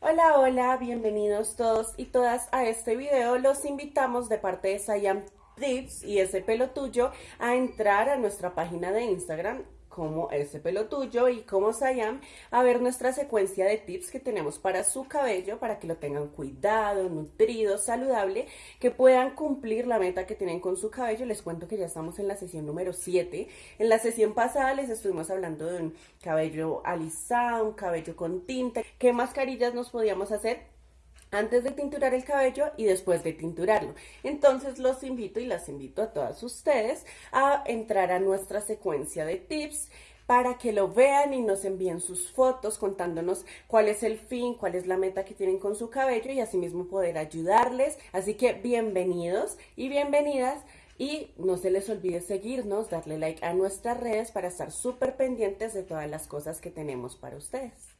Hola, hola, bienvenidos todos y todas a este video. Los invitamos de parte de Sayam Tips y ese pelo tuyo a entrar a nuestra página de Instagram como ese pelo tuyo y como Sayam a ver nuestra secuencia de tips que tenemos para su cabello para que lo tengan cuidado, nutrido, saludable, que puedan cumplir la meta que tienen con su cabello. Les cuento que ya estamos en la sesión número 7. En la sesión pasada les estuvimos hablando de un cabello alisado, un cabello con tinta, qué mascarillas nos podíamos hacer antes de tinturar el cabello y después de tinturarlo. Entonces los invito y las invito a todas ustedes a entrar a nuestra secuencia de tips para que lo vean y nos envíen sus fotos contándonos cuál es el fin, cuál es la meta que tienen con su cabello y asimismo poder ayudarles. Así que bienvenidos y bienvenidas. Y no se les olvide seguirnos, darle like a nuestras redes para estar súper pendientes de todas las cosas que tenemos para ustedes.